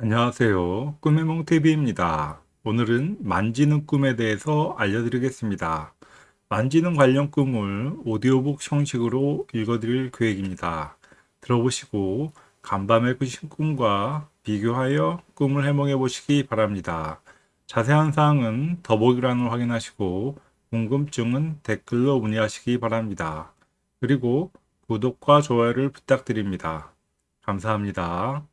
안녕하세요. 꿈의 몽TV입니다. 오늘은 만지는 꿈에 대해서 알려드리겠습니다. 만지는 관련 꿈을 오디오북 형식으로 읽어드릴 계획입니다. 들어보시고 간밤에 꾸신 꿈과 비교하여 꿈을 해몽해 보시기 바랍니다. 자세한 사항은 더보기란을 확인하시고 궁금증은 댓글로 문의하시기 바랍니다. 그리고 구독과 좋아요를 부탁드립니다. 감사합니다.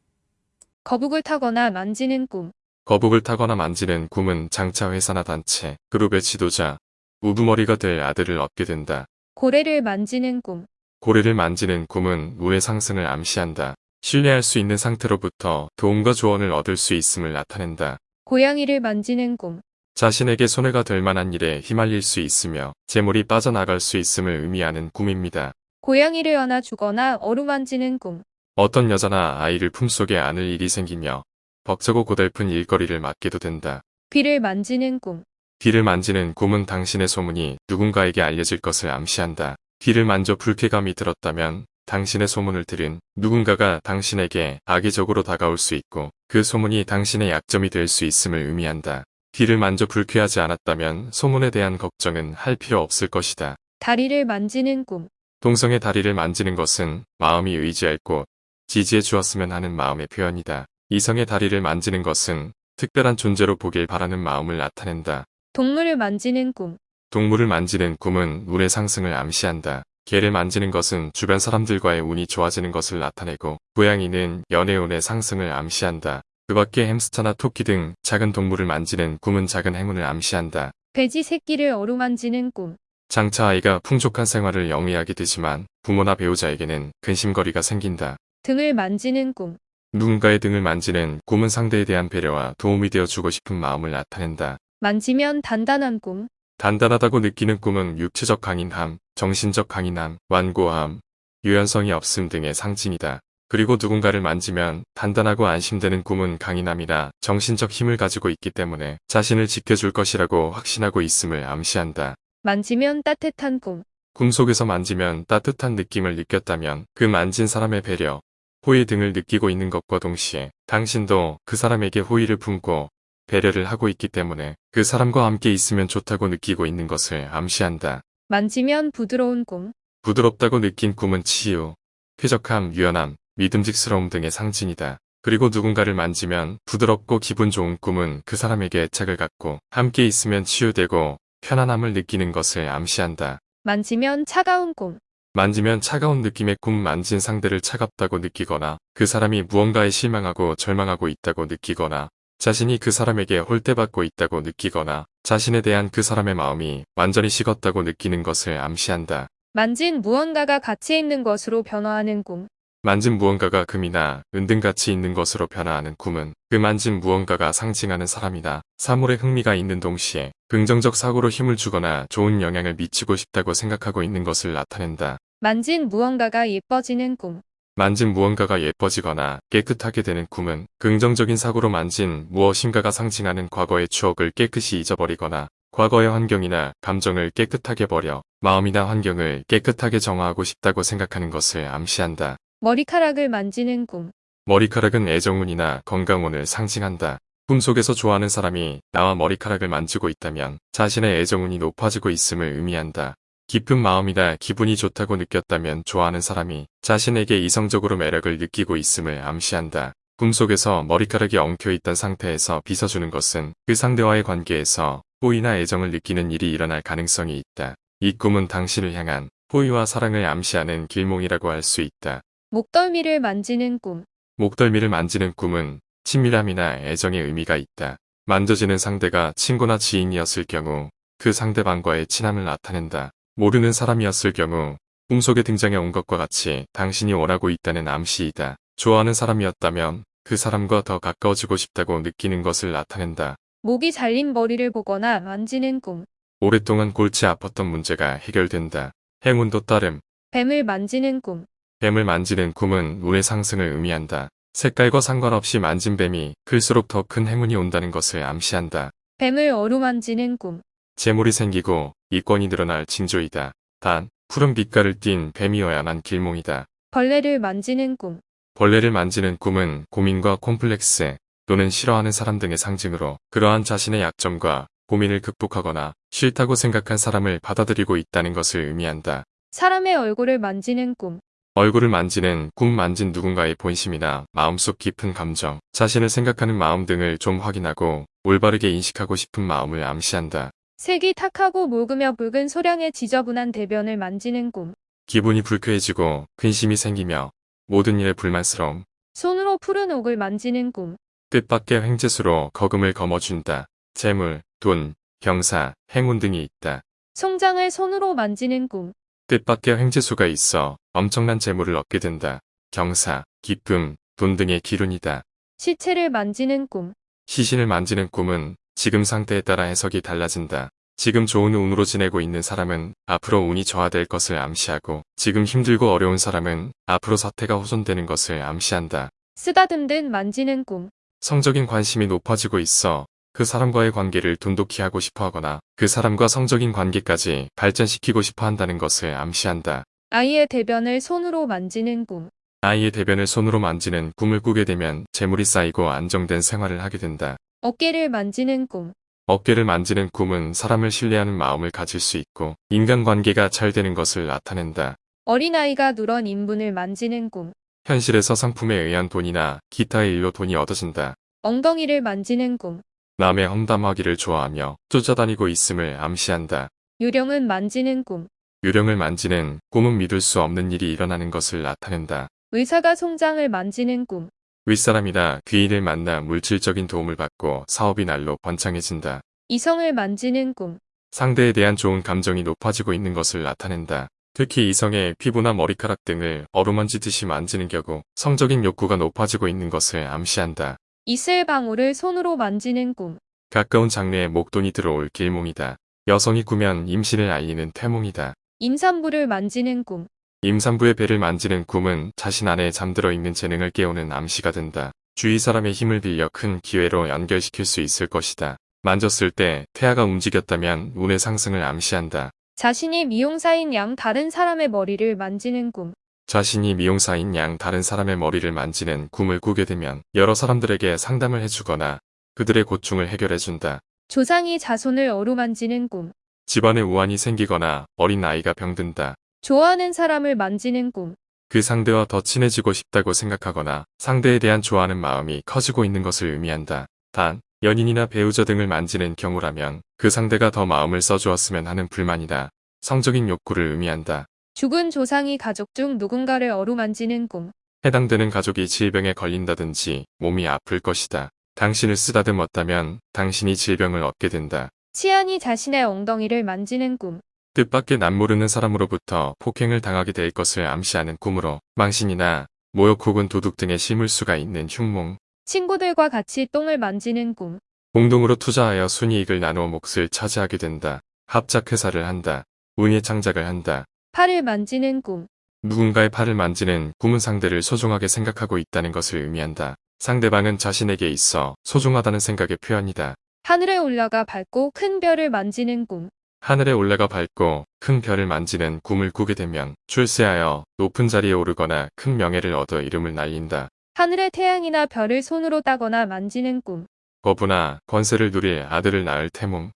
거북을 타거나 만지는 꿈. 거북을 타거나 만지는 꿈은 장차 회사나 단체, 그룹의 지도자, 우두머리가 될 아들을 얻게 된다. 고래를 만지는 꿈. 고래를 만지는 꿈은 우의 상승을 암시한다. 신뢰할 수 있는 상태로부터 도움과 조언을 얻을 수 있음을 나타낸다. 고양이를 만지는 꿈. 자신에게 손해가 될 만한 일에 휘말릴 수 있으며 재물이 빠져나갈 수 있음을 의미하는 꿈입니다. 고양이를 안아 주거나 어루만지는 꿈. 어떤 여자나 아이를 품속에 안을 일이 생기며 벅차고 고달픈 일거리를 맡게도 된다. 귀를 만지는 꿈. 귀를 만지는 꿈은 당신의 소문이 누군가에게 알려질 것을 암시한다. 귀를 만져 불쾌감이 들었다면 당신의 소문을 들은 누군가가 당신에게 악의적으로 다가올 수 있고 그 소문이 당신의 약점이 될 수 있음을 의미한다. 귀를 만져 불쾌하지 않았다면 소문에 대한 걱정은 할 필요 없을 것이다. 다리를 만지는 꿈. 동성의 다리를 만지는 것은 마음이 의지할 곳, 지지해 주었으면 하는 마음의 표현이다. 이성의 다리를 만지는 것은 특별한 존재로 보길 바라는 마음을 나타낸다. 동물을 만지는 꿈. 동물을 만지는 꿈은 운의 상승을 암시한다. 개를 만지는 것은 주변 사람들과의 운이 좋아지는 것을 나타내고 고양이는 연애운의 상승을 암시한다. 그 밖에 햄스터나 토끼 등 작은 동물을 만지는 꿈은 작은 행운을 암시한다. 돼지 새끼를 어루만지는 꿈. 장차 아이가 풍족한 생활을 영위하게 되지만 부모나 배우자에게는 근심거리가 생긴다. 등을 만지는 꿈. 누군가의 등을 만지는 꿈은 상대에 대한 배려와 도움이 되어 주고 싶은 마음을 나타낸다. 만지면 단단한 꿈. 단단하다고 느끼는 꿈은 육체적 강인함, 정신적 강인함, 완고함, 유연성이 없음 등의 상징이다. 그리고 누군가를 만지면 단단하고 안심되는 꿈은 강인함이나 정신적 힘을 가지고 있기 때문에 자신을 지켜줄 것이라고 확신하고 있음을 암시한다. 만지면 따뜻한 꿈. 꿈속에서 만지면 따뜻한 느낌을 느꼈다면 그 만진 사람의 배려, 호의 등을 느끼고 있는 것과 동시에 당신도 그 사람에게 호의를 품고 배려를 하고 있기 때문에 그 사람과 함께 있으면 좋다고 느끼고 있는 것을 암시한다. 만지면 부드러운 꿈. 부드럽다고 느낀 꿈은 치유, 쾌적함, 유연함, 믿음직스러움 등의 상징이다. 그리고 누군가를 만지면 부드럽고 기분 좋은 꿈은 그 사람에게 애착을 갖고 함께 있으면 치유되고 편안함을 느끼는 것을 암시한다. 만지면 차가운 꿈. 만지면 차가운 느낌의 꿈 만진 상대를 차갑다고 느끼거나 그 사람이 무언가에 실망하고 절망하고 있다고 느끼거나 자신이 그 사람에게 홀대받고 있다고 느끼거나 자신에 대한 그 사람의 마음이 완전히 식었다고 느끼는 것을 암시한다. 만진 무언가가 가치 있는 것으로 변화하는 꿈. 만진 무언가가 금이나 은등 같이 있는 것으로 변화하는 꿈은 그 만진 무언가가 상징하는 사람이나 사물에 흥미가 있는 동시에 긍정적 사고로 힘을 주거나 좋은 영향을 미치고 싶다고 생각하고 있는 것을 나타낸다. 만진 무언가가 예뻐지는 꿈. 만진 무언가가 예뻐지거나 깨끗하게 되는 꿈은 긍정적인 사고로 만진 무엇인가가 상징하는 과거의 추억을 깨끗이 잊어버리거나 과거의 환경이나 감정을 깨끗하게 버려 마음이나 환경을 깨끗하게 정화하고 싶다고 생각하는 것을 암시한다. 머리카락을 만지는 꿈. 머리카락은 애정운이나 건강운을 상징한다. 꿈속에서 좋아하는 사람이 나와 머리카락을 만지고 있다면 자신의 애정운이 높아지고 있음을 의미한다. 깊은 마음이나 기분이 좋다고 느꼈다면 좋아하는 사람이 자신에게 이성적으로 매력을 느끼고 있음을 암시한다. 꿈속에서 머리카락이 엉켜있던 상태에서 빗어주는 것은 그 상대와의 관계에서 호의나 애정을 느끼는 일이 일어날 가능성이 있다. 이 꿈은 당신을 향한 호의와 사랑을 암시하는 길몽이라고 할 수 있다. 목덜미를 만지는 꿈. 목덜미를 만지는 꿈은 친밀함이나 애정의 의미가 있다. 만져지는 상대가 친구나 지인이었을 경우 그 상대방과의 친함을 나타낸다. 모르는 사람이었을 경우 꿈속에 등장해 온 것과 같이 당신이 원하고 있다는 암시이다. 좋아하는 사람이었다면 그 사람과 더 가까워지고 싶다고 느끼는 것을 나타낸다. 목이 잘린 머리를 보거나 만지는 꿈. 오랫동안 골치 아팠던 문제가 해결된다. 행운도 따름. 뱀을 만지는 꿈. 뱀을 만지는 꿈은 운의 상승을 의미한다. 색깔과 상관없이 만진 뱀이 클수록 더 큰 행운이 온다는 것을 암시한다. 뱀을 어루만지는 꿈. 재물이 생기고 이권이 늘어날 징조이다. 단, 푸른 빛깔을 띤 뱀이어야만 길몽이다. 벌레를 만지는 꿈. 벌레를 만지는 꿈은 고민과 콤플렉스, 또는 싫어하는 사람 등의 상징으로 그러한 자신의 약점과 고민을 극복하거나 싫다고 생각한 사람을 받아들이고 있다는 것을 의미한다. 사람의 얼굴을 만지는 꿈. 얼굴을 만지는 꿈 만진 누군가의 본심이나 마음속 깊은 감정, 자신을 생각하는 마음 등을 좀 확인하고 올바르게 인식하고 싶은 마음을 암시한다. 색이 탁하고 묽으며 붉은 소량의 지저분한 대변을 만지는 꿈. 기분이 불쾌해지고 근심이 생기며 모든 일에 불만스러움, 손으로 푸른 옥을 만지는 꿈. 뜻밖의 횡재수로 거금을 거머쥔다. 재물, 돈, 경사, 행운 등이 있다. 송장을 손으로 만지는 꿈. 뜻밖의 횡재수가 있어 엄청난 재물을 얻게 된다. 경사, 기쁨, 돈 등의 기운이다. 시체를 만지는 꿈. 시신을 만지는 꿈은 지금 상태에 따라 해석이 달라진다. 지금 좋은 운으로 지내고 있는 사람은 앞으로 운이 저하될 것을 암시하고 지금 힘들고 어려운 사람은 앞으로 사태가 호전되는 것을 암시한다. 쓰다듬듯 만지는 꿈. 성적인 관심이 높아지고 있어 그 사람과의 관계를 돈독히 하고 싶어 하거나 그 사람과 성적인 관계까지 발전시키고 싶어 한다는 것을 암시한다. 아이의 대변을 손으로 만지는 꿈. 아이의 대변을 손으로 만지는 꿈을 꾸게 되면 재물이 쌓이고 안정된 생활을 하게 된다. 어깨를 만지는 꿈. 어깨를 만지는 꿈은 사람을 신뢰하는 마음을 가질 수 있고 인간관계가 잘 되는 것을 나타낸다. 어린아이가 누런 인분을 만지는 꿈. 현실에서 상품에 의한 돈이나 기타의 일로 돈이 얻어진다. 엉덩이를 만지는 꿈. 남의 험담하기를 좋아하며 쫓아다니고 있음을 암시한다. 유령은 만지는 꿈. 유령을 만지는 꿈은 믿을 수 없는 일이 일어나는 것을 나타낸다. 의사가 송장을 만지는 꿈. 윗사람이나 귀인을 만나 물질적인 도움을 받고 사업이 날로 번창해진다. 이성을 만지는 꿈. 상대에 대한 좋은 감정이 높아지고 있는 것을 나타낸다. 특히 이성의 피부나 머리카락 등을 어루만지듯이 만지는 경우 성적인 욕구가 높아지고 있는 것을 암시한다. 이슬 방울을 손으로 만지는 꿈. 가까운 장래에 목돈이 들어올 길몽이다. 여성이 꾸면 임신을 알리는 태몽이다. 임산부를 만지는 꿈. 임산부의 배를 만지는 꿈은 자신 안에 잠들어 있는 재능을 깨우는 암시가 된다. 주위 사람의 힘을 빌려 큰 기회로 연결시킬 수 있을 것이다. 만졌을 때 태아가 움직였다면 운의 상승을 암시한다. 자신이 미용사인 양 다른 사람의 머리를 만지는 꿈. 자신이 미용사인 양 다른 사람의 머리를 만지는 꿈을 꾸게 되면 여러 사람들에게 상담을 해주거나 그들의 고충을 해결해준다. 조상이 자손을 어루만지는 꿈. 집안에 우환이 생기거나 어린 아이가 병든다. 좋아하는 사람을 만지는 꿈. 그 상대와 더 친해지고 싶다고 생각하거나 상대에 대한 좋아하는 마음이 커지고 있는 것을 의미한다. 단, 연인이나 배우자 등을 만지는 경우라면 그 상대가 더 마음을 써주었으면 하는 불만이다. 성적인 욕구를 의미한다. 죽은 조상이 가족 중 누군가를 어루만지는 꿈. 해당되는 가족이 질병에 걸린다든지 몸이 아플 것이다. 당신을 쓰다듬었다면 당신이 질병을 얻게 된다. 치안이 자신의 엉덩이를 만지는 꿈. 뜻밖의 남모르는 사람으로부터 폭행을 당하게 될 것을 암시하는 꿈으로 망신이나 모욕 혹은 도둑 등의 심을수가 있는 흉몽, 친구들과 같이 똥을 만지는 꿈. 공동으로 투자하여 순이익을 나누어 몫을 차지하게 된다. 합작 회사를 한다. 운의 창작을 한다. 팔을 만지는 꿈. 누군가의 팔을 만지는 꿈은 상대를 소중하게 생각하고 있다는 것을 의미한다. 상대방은 자신에게 있어 소중하다는 생각의 표현이다. 하늘에 올라가 밝고 큰 별을 만지는 꿈. 하늘에 올라가 밝고 큰 별을 만지는 꿈을 꾸게 되면 출세하여 높은 자리에 오르거나 큰 명예를 얻어 이름을 날린다. 하늘의 태양이나 별을 손으로 따거나 만지는 꿈. 거부나 권세를 누릴 아들을 낳을 태몽.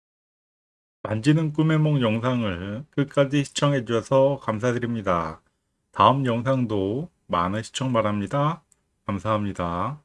만지는 꿈의 몽 영상을 끝까지 시청해 주셔서 감사드립니다. 다음 영상도 많은 시청 바랍니다. 감사합니다.